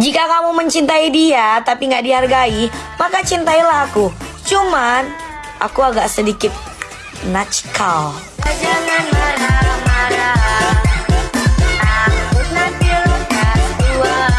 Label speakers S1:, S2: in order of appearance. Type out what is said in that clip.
S1: Jika kamu mencintai dia tapi nggak dihargai, maka cintailah aku. Cuman aku agak sedikit natskal.